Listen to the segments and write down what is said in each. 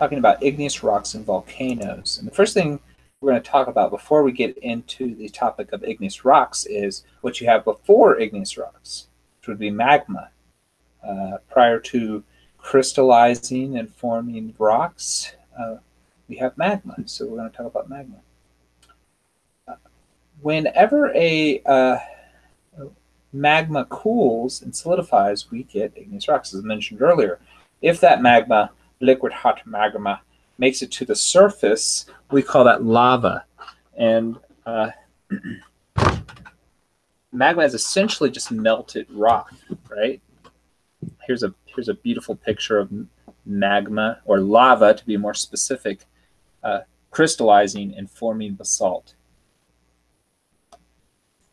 talking about igneous rocks and volcanoes. And the first thing we're going to talk about before we get into the topic of igneous rocks is what you have before igneous rocks, which would be magma. Uh, prior to crystallizing and forming rocks, uh, we have magma. So we're going to talk about magma. Uh, whenever a uh, magma cools and solidifies, we get igneous rocks, as I mentioned earlier. If that magma, liquid hot magma, makes it to the surface, we call that lava. And uh, magma is essentially just melted rock, right? Here's a here's a beautiful picture of magma or lava, to be more specific, uh, crystallizing and forming basalt.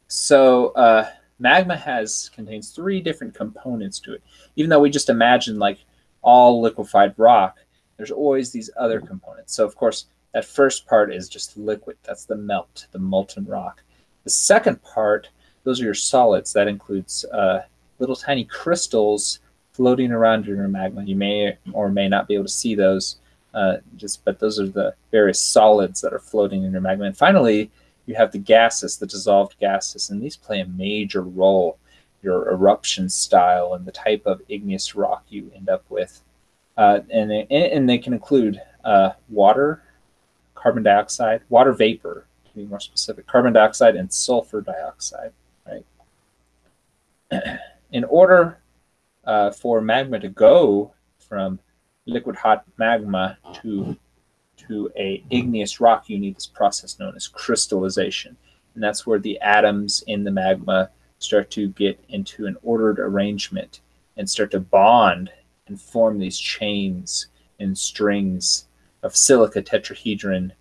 So uh, magma has contains three different components to it. Even though we just imagine like all liquefied rock, there's always these other components. So of course, that first part is just liquid. That's the melt, the molten rock. The second part, those are your solids. That includes uh, little tiny crystals floating around in your magma. You may or may not be able to see those, uh, just but those are the various solids that are floating in your magma. And finally, you have the gases, the dissolved gases, and these play a major role, your eruption style and the type of igneous rock you end up with. Uh, and, they, and they can include uh, water, carbon dioxide, water vapor, to be more specific, carbon dioxide and sulfur dioxide, right? In order uh, for magma to go from liquid hot magma to to a igneous rock, you need this process known as crystallization. And that's where the atoms in the magma start to get into an ordered arrangement and start to bond and form these chains and strings of silica tetrahedron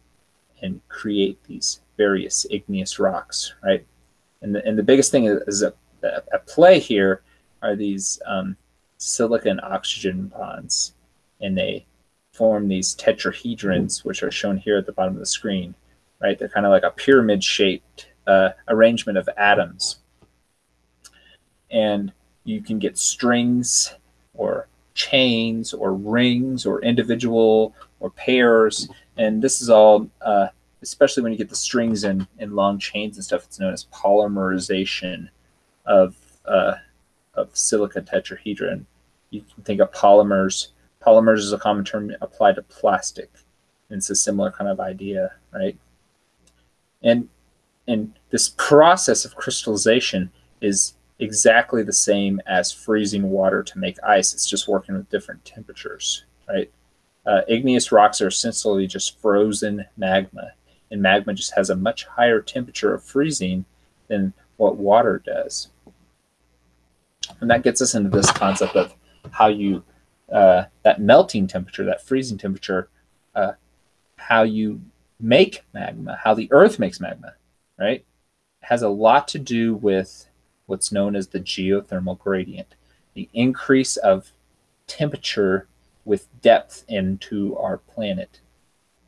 and create these various igneous rocks, right? And the, and the biggest thing is at, play here are these um, silica and oxygen bonds, and they form these tetrahedrons, which are shown here at the bottom of the screen, right? They're kind of like a pyramid-shaped uh, arrangement of atoms. And you can get strings or chains or rings or individual or pairs. And this is all, uh, especially when you get the strings and, long chains and stuff, it's known as polymerization of, uh, of silica tetrahedron. You can think of polymers Polymers is a common term applied to plastic. And it's a similar kind of idea, right? And and this process of crystallization is exactly the same as freezing water to make ice. It's just working with different temperatures, right? Uh, igneous rocks are essentially just frozen magma, and magma just has a much higher temperature of freezing than what water does. And that gets us into this concept of how you uh, that melting temperature, that freezing temperature, uh, how you make magma, how the Earth makes magma, right, has a lot to do with what's known as the geothermal gradient, the increase of temperature with depth into our planet.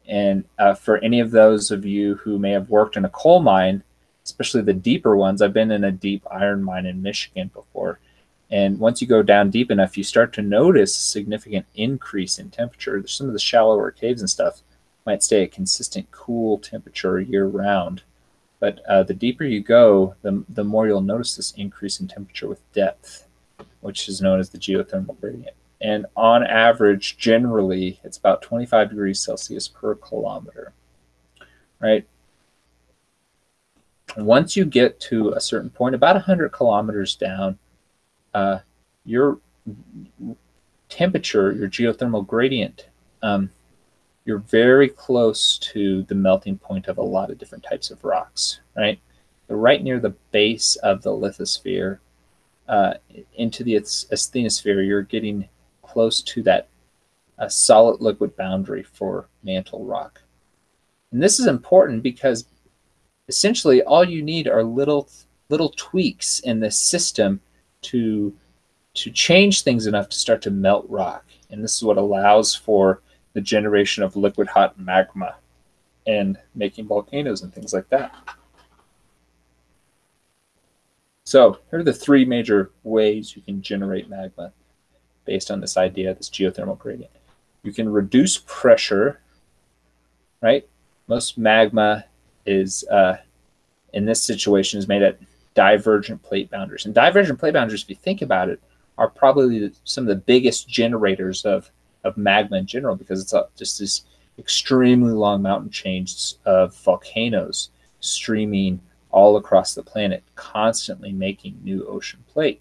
And uh, for any of those of you who may have worked in a coal mine, especially the deeper ones, I've been in a deep iron mine in Michigan before. And once you go down deep enough, you start to notice a significant increase in temperature. Some of the shallower caves and stuff might stay at consistent cool temperature year round. But uh, the deeper you go, the, the more you'll notice this increase in temperature with depth, which is known as the geothermal gradient. And on average, generally, it's about 25 degrees Celsius per kilometer, right? Once you get to a certain point, about 100 kilometers down, uh, your temperature, your geothermal gradient, um, you're very close to the melting point of a lot of different types of rocks, right? right near the base of the lithosphere uh, into the asthenosphere, you're getting close to that uh, solid liquid boundary for mantle rock. And this is important because essentially all you need are little little tweaks in the system to to change things enough to start to melt rock. And this is what allows for the generation of liquid hot magma and making volcanoes and things like that. So here are the three major ways you can generate magma based on this idea, this geothermal gradient. you can reduce pressure, right? Most magma is, uh, in this situation, is made at divergent plate boundaries. And divergent plate boundaries, if you think about it, are probably some of the biggest generators of, of magma in general because it's just this extremely long mountain chains of volcanoes streaming all across the planet, constantly making new ocean plate.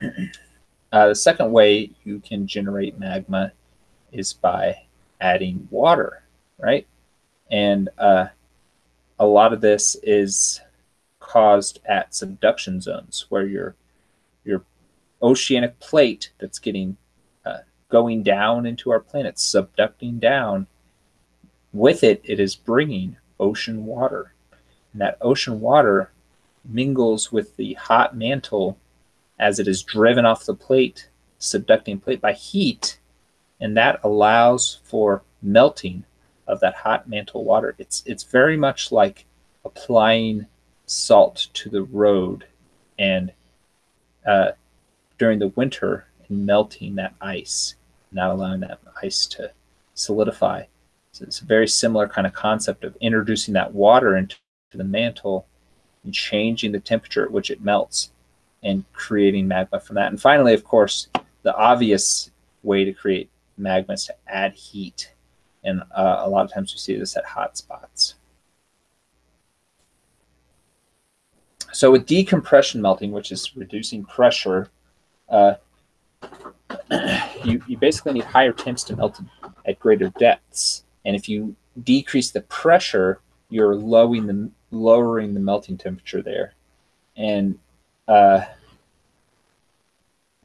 uh, the second way you can generate magma is by adding water, right? And uh, a lot of this is caused at subduction zones where your your oceanic plate that's getting going down into our planet, subducting down. With it, it is bringing ocean water. And that ocean water mingles with the hot mantle as it is driven off the plate, subducting plate by heat, and that allows for melting of that hot mantle water. It's it's very much like applying salt to the road and uh, during the winter and melting that ice, not allowing that ice to solidify. So it's a very similar kind of concept of introducing that water into the mantle and changing the temperature at which it melts and creating magma from that. And finally, of course, the obvious way to create magma is to add heat. And uh, a lot of times we see this at hot spots. So with decompression melting, which is reducing pressure, uh, you, you basically need higher temps to melt at greater depths. And if you decrease the pressure, you're lowering the, lowering the melting temperature there. And uh,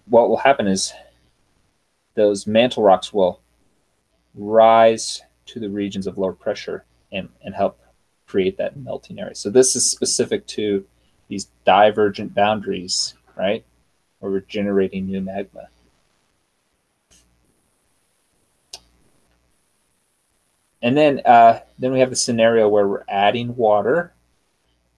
what will happen is those mantle rocks will rise to the regions of lower pressure and, and help create that melting area. So this is specific to these divergent boundaries, right? Where we're generating new magma. And then, uh, then we have the scenario where we're adding water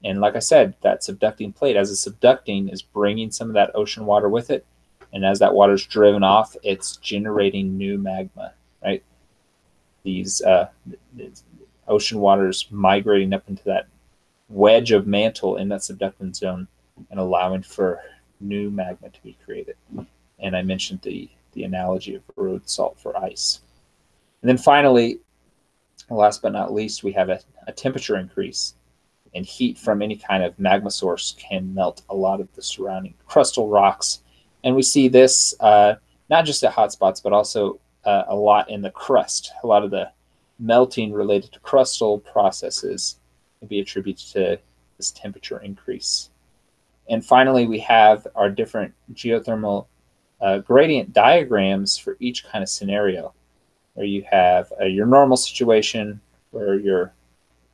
and like I said, that subducting plate, as it's subducting, is bringing some of that ocean water with it. And as that water is driven off, it's generating new magma, right? These uh, ocean waters migrating up into that wedge of mantle in that subductant zone and allowing for new magma to be created. And I mentioned the, the analogy of road salt for ice. And then finally, last but not least, we have a, a temperature increase and heat from any kind of magma source can melt a lot of the surrounding crustal rocks. And we see this uh, not just at hotspots, but also uh, a lot in the crust. A lot of the melting related to crustal processes can be attributed to this temperature increase. And finally, we have our different geothermal uh, gradient diagrams for each kind of scenario, where you have uh, your normal situation where your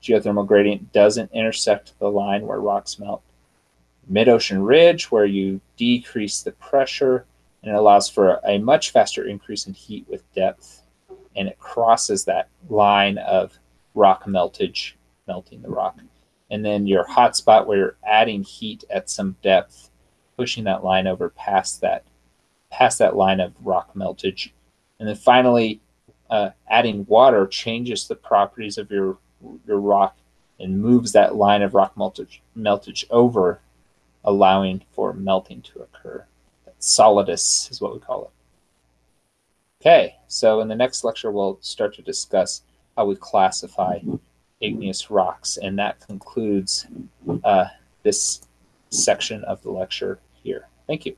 geothermal gradient doesn't intersect the line where rocks melt. Mid-ocean ridge, where you decrease the pressure and it allows for a much faster increase in heat with depth. And it crosses that line of rock meltage, melting the rock. And then your hot spot where you're adding heat at some depth, pushing that line over past that, past that line of rock meltage. And then finally, uh, adding water changes the properties of your your rock and moves that line of rock meltage, meltage over, allowing for melting to occur. solidus is what we call it. Okay, so in the next lecture, we'll start to discuss how we classify igneous rocks, and that concludes uh, this section of the lecture here. Thank you.